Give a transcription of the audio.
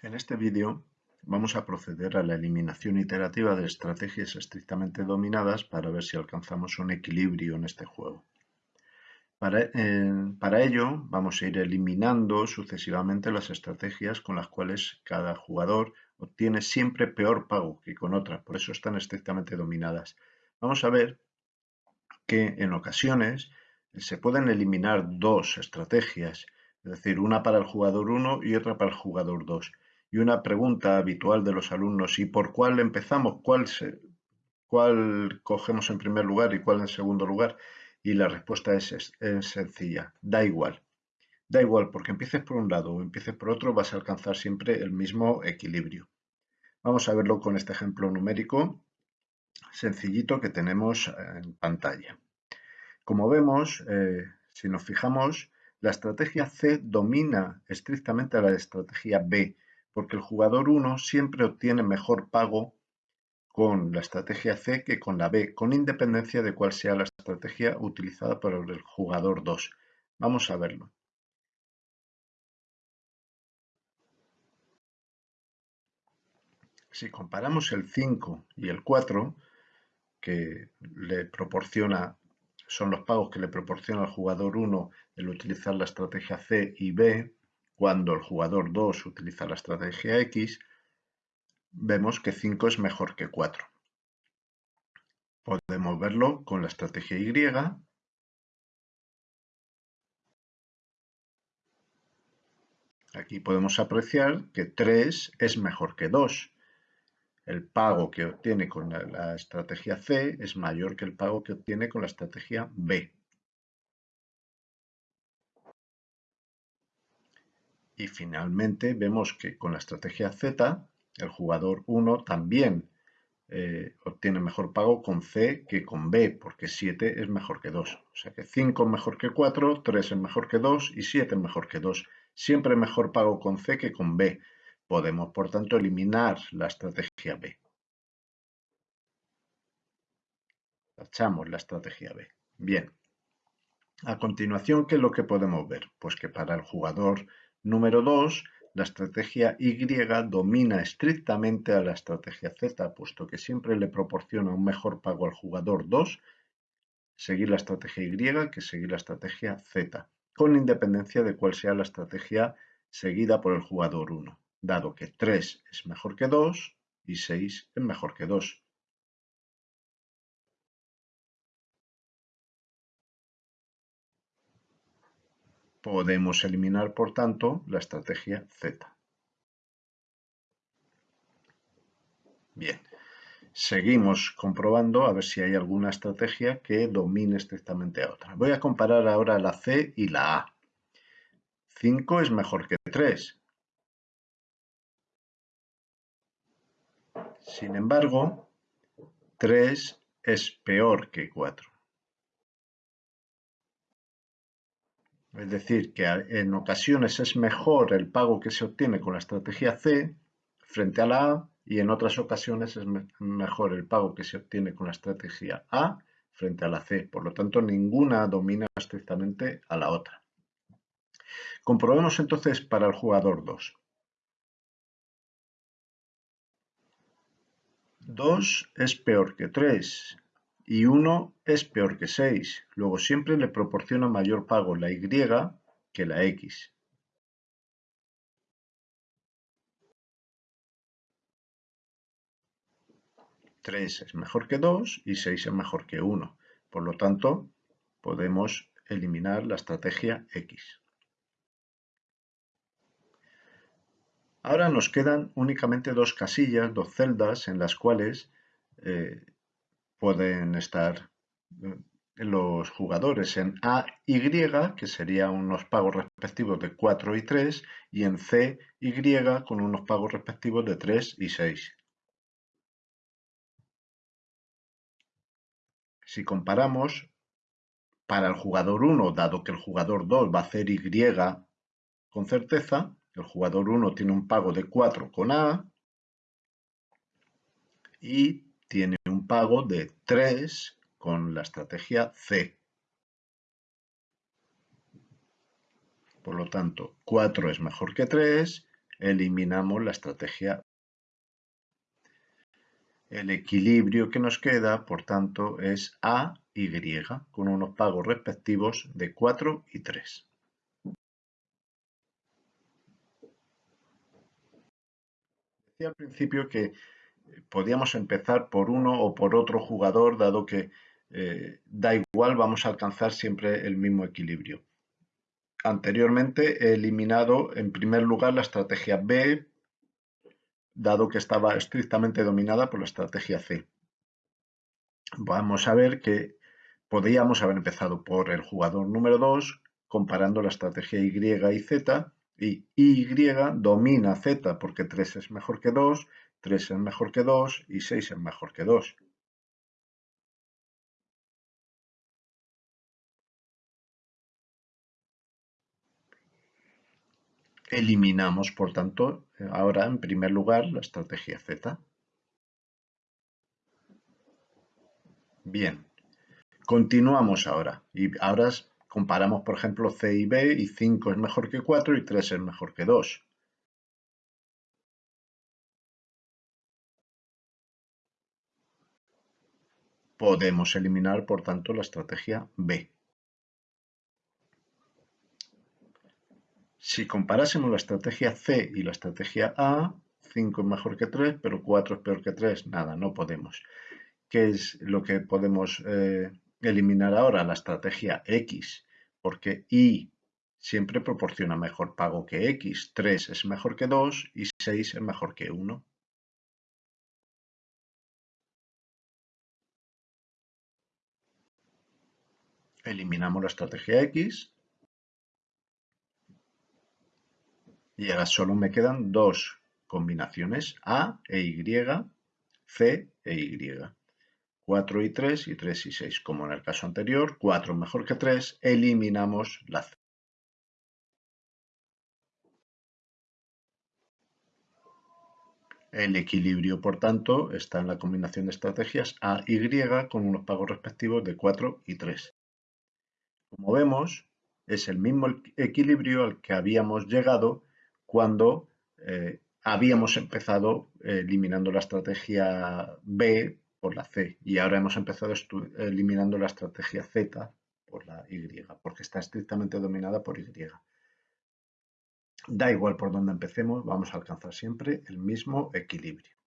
En este vídeo vamos a proceder a la eliminación iterativa de estrategias estrictamente dominadas para ver si alcanzamos un equilibrio en este juego. Para, para, ello vamos a ir eliminando sucesivamente las estrategias con las cuales cada jugador obtiene siempre peor pago que con otras, por eso están estrictamente dominadas. Vamos a ver que en ocasiones se pueden eliminar dos estrategias, es decir, una para el jugador 1 y otra para el jugador 2 y una pregunta habitual de los alumnos, ¿y por cuál empezamos? ¿Cuál, cuál cogemos en primer lugar y cuál en segundo lugar? Y la respuesta es, es, sencilla, da igual. Da igual, porque empieces por un lado o empieces por otro, vas a alcanzar siempre el mismo equilibrio. Vamos a verlo con este ejemplo numérico sencillito que tenemos en pantalla. Como vemos, eh, si nos fijamos, la estrategia C domina estrictamente a la estrategia B, porque el jugador 1 siempre obtiene mejor pago con la estrategia C que con la B, con independencia de cuál sea la estrategia utilizada por el jugador 2. Vamos a verlo. Si comparamos el 5 y el 4, que le proporciona, son los pagos que le proporciona al jugador 1 el utilizar la estrategia C y B, cuando el jugador 2 utiliza la estrategia X, vemos que 5 es mejor que 4. Podemos verlo con la estrategia Y. Aquí podemos apreciar que 3 es mejor que 2. El pago que obtiene con la estrategia C es mayor que el pago que obtiene con la estrategia B. Y finalmente vemos que con la estrategia Z, el jugador 1 también eh, obtiene mejor pago con C que con B, porque 7 es mejor que 2. O sea que 5 es mejor que 4, 3 es mejor que 2 y 7 es mejor que 2. Siempre mejor pago con C que con B. Podemos, por tanto, eliminar la estrategia B. Tachamos la estrategia B. Bien. A continuación, ¿qué es lo que podemos ver? Pues que para el jugador Número 2. La estrategia Y domina estrictamente a la estrategia Z, puesto que siempre le proporciona un mejor pago al jugador 2 seguir la estrategia Y que seguir la estrategia Z, con independencia de cuál sea la estrategia seguida por el jugador 1, dado que 3 es mejor que 2 y 6 es mejor que 2. Podemos eliminar, por tanto, la estrategia Z. Bien, seguimos comprobando a ver si hay alguna estrategia que domine estrictamente a otra. Voy a comparar ahora la C y la A. 5 es mejor que 3. Sin embargo, 3 es peor que 4. Es decir, que en ocasiones es mejor el pago que se obtiene con la estrategia C frente a la A y en otras ocasiones es mejor el pago que se obtiene con la estrategia A frente a la C. Por lo tanto, ninguna domina estrictamente a la otra. Comprobemos entonces para el jugador 2. 2 es peor que 3 y 1 es peor que 6. Luego siempre le proporciona mayor pago la Y que la X. «3 es mejor que 2 y 6 es mejor que 1. Por lo tanto, podemos eliminar la estrategia X. Ahora nos quedan únicamente dos casillas, dos celdas en las cuales eh, pueden estar eh, los jugadores en A y, que serían unos pagos respectivos de 4 y 3, y en C y con unos pagos respectivos de 3 y 6. Si comparamos, para el jugador 1, dado que el jugador 2 va a hacer Y con certeza, el jugador 1 tiene un pago de 4 con A y tiene un pago de 3 con la estrategia C. Por lo tanto, 4 es mejor que 3 eliminamos la estrategia. El equilibrio que nos queda, por tanto, es A, Y, con unos pagos respectivos de 4 y 3. Decía al principio que podíamos empezar por uno o por otro jugador, dado que eh, da igual, vamos a alcanzar siempre el mismo equilibrio. Anteriormente he eliminado en primer lugar la estrategia B, dado que estaba estrictamente dominada por la estrategia C. Vamos a ver que podríamos haber empezado por el jugador número 2, comparando la estrategia Y y Z, y Y domina Z porque 3 es mejor que 2, 3 es mejor que 2 y 6 es mejor que 2. Eliminamos, por tanto, ahora en primer lugar la estrategia Z. Bien, continuamos ahora. Y ahora comparamos, por ejemplo, C y B y 5 es mejor que 4 y 3 es mejor que 2. Podemos eliminar, por tanto, la estrategia B. Si comparásemos la estrategia C y la estrategia A, 5 es mejor que 3, pero 4 es peor que 3, nada, no podemos. ¿Qué es lo que podemos eh, eliminar ahora? La estrategia X, porque Y siempre proporciona mejor pago que X. 3 es mejor que 2 y 6 es mejor que 1. Eliminamos la estrategia X. Y ahora solo me quedan dos combinaciones, A e Y, C e Y. 4 y 3 y 3 y 6. Como en el caso anterior, 4 mejor que 3, eliminamos la C. El equilibrio, por tanto, está en la combinación de estrategias A-Y con unos pagos respectivos de 4 y 3. Como vemos, es el mismo equilibrio al que habíamos llegado cuando eh, habíamos empezado eliminando la estrategia B por la C y ahora hemos empezado eliminando la estrategia Z por la Y, porque está estrictamente dominada por Y. Da igual por dónde empecemos, vamos a alcanzar siempre el mismo equilibrio.